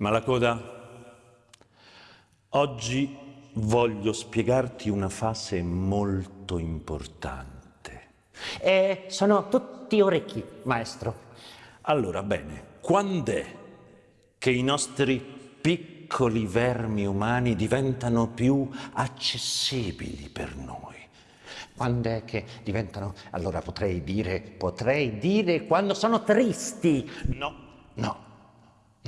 Malacoda, oggi voglio spiegarti una fase molto importante. Eh, sono tutti orecchi, maestro. Allora, bene, quando è che i nostri piccoli vermi umani diventano più accessibili per noi? Quando è che diventano... Allora potrei dire, potrei dire quando sono tristi. No, no,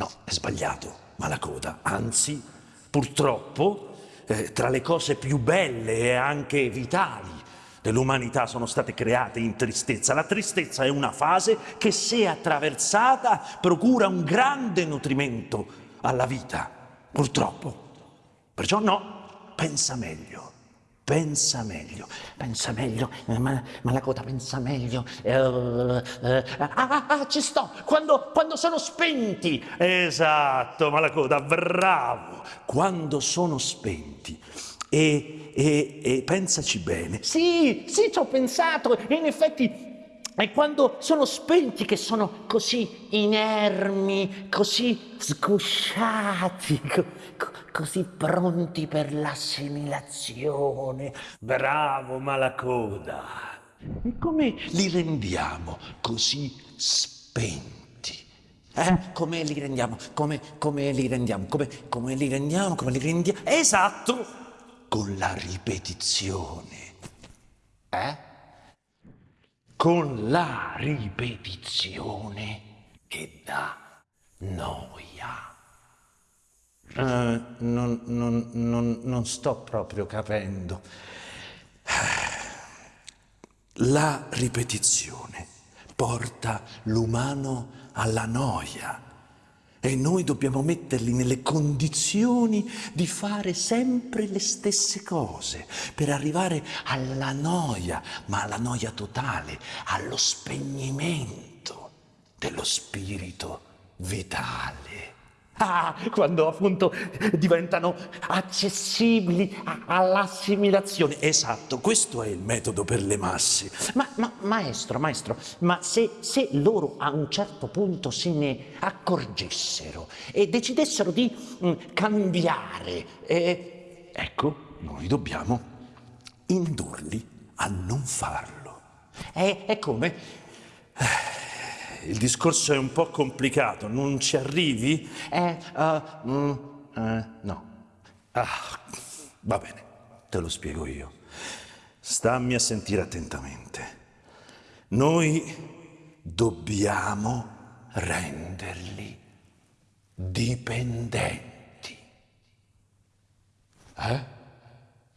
no, è sbagliato, Malacoda. Anzi, purtroppo, eh, tra le cose più belle e anche vitali dell'umanità sono state create in tristezza. La tristezza è una fase che se attraversata procura un grande nutrimento alla vita, purtroppo. Perciò no, pensa meglio. Pensa meglio, pensa meglio, eh, ma, ma, la coda pensa meglio. Eh, eh, ah, ah, ah, ci sto, quando, quando, sono spenti. Esatto, ma la coda, bravo, quando sono spenti. E, e, e pensaci bene. Sì, sì, ci ho pensato. In effetti è quando sono spenti che sono così inermi, così sgusciati, co co così pronti per l'assimilazione. Bravo Malacoda! E come li rendiamo così spenti? Eh? Come li rendiamo? Come, come li rendiamo? Come, come li rendiamo? Come li rendiamo? Esatto! con la ripetizione. Eh? Con la ripetizione che dà noia. Uh, non, non, non, non sto proprio capendo. La ripetizione porta l'umano alla noia e noi dobbiamo metterli nelle condizioni di fare sempre le stesse cose per arrivare alla noia, ma alla noia totale, allo spegnimento dello spirito vitale. Ah, quando appunto diventano accessibili all'assimilazione. Esatto, questo è il metodo per le masse. Ma, ma maestro, maestro, ma se, se, loro a un certo punto se ne accorgessero e decidessero di mh, mm, cambiare, eh... ecco, noi dobbiamo indurli a non farlo. E, e come? Eh, il discorso è un po' complicato, non ci arrivi? Eh, uh, mm, uh, no. Ah, va bene, te lo spiego io. Stammi a sentire attentamente. Noi dobbiamo renderli dipendenti. Eh?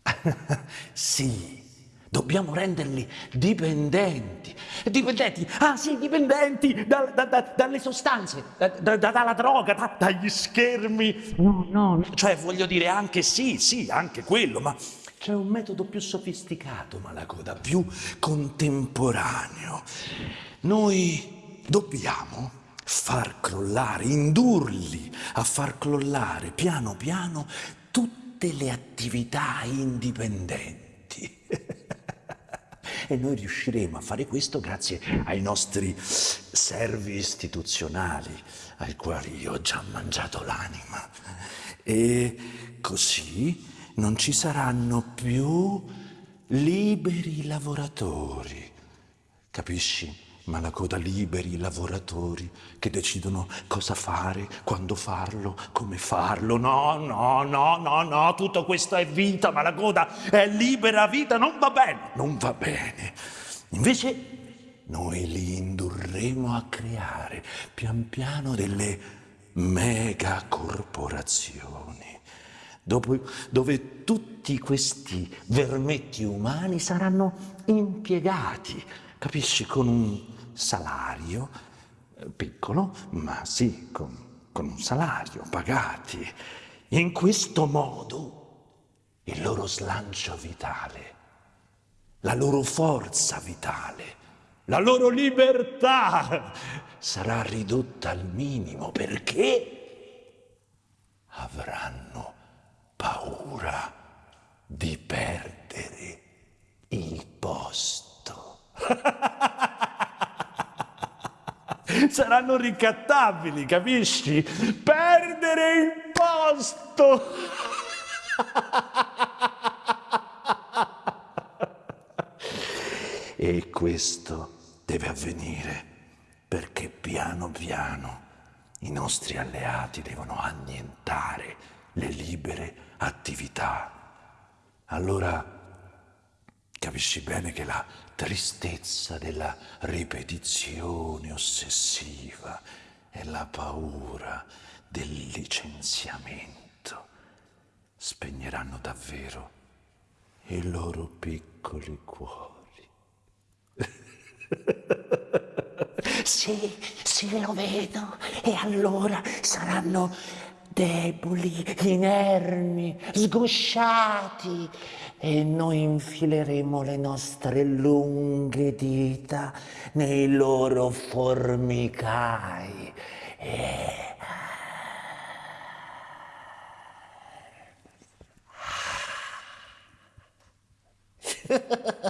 sì, Dobbiamo renderli dipendenti. Dipendenti, ah sì, dipendenti da, da, da, dalle sostanze, dalla droga, dagli schermi. No, no, no, cioè voglio dire anche sì, sì, anche quello, ma c'è un metodo più sofisticato, Malacoda, più contemporaneo. Noi dobbiamo far crollare, indurli a far crollare piano piano tutte le attività indipendenti. E noi riusciremo a fare questo grazie ai nostri servi istituzionali, ai quali io ho già mangiato l'anima. E così non ci saranno più liberi lavoratori. Capisci? Ma la coda liberi lavoratori che decidono cosa fare, quando farlo, come farlo. No, no, no, no, no, tutto questo è vita, ma la coda è libera vita, non va bene, non va bene. Invece noi li indurremo a creare pian piano delle megacorporazioni, dove tutti questi vermetti umani saranno impiegati, capisci, con un salario, eh, piccolo, ma sì, con, con un salario, pagati. In questo modo il loro slancio vitale, la loro forza vitale, la loro libertà sarà ridotta al minimo perché avranno paura di perdere il posto. Saranno ricattabili, capisci? Perdere il posto! e questo deve avvenire perché piano piano i nostri alleati devono annientare le libere attività. Allora capisci bene che la tristezza della ripetizione ossessiva e la paura del licenziamento spegneranno davvero i loro piccoli cuori. Sì, sì, lo vedo. E allora saranno deboli, inermi, sgusciati e noi infileremo le nostre lunghe dita nei loro formicai. E...